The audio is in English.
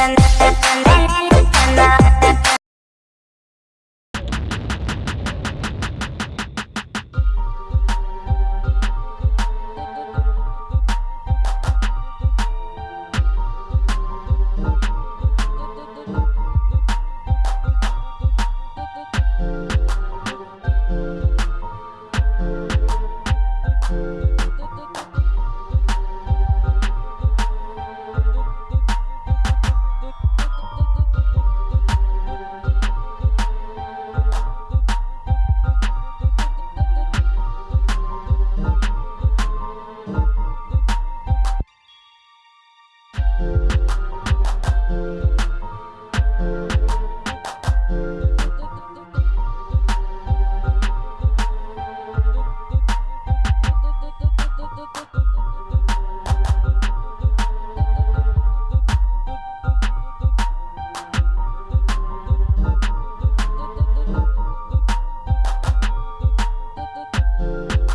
and, you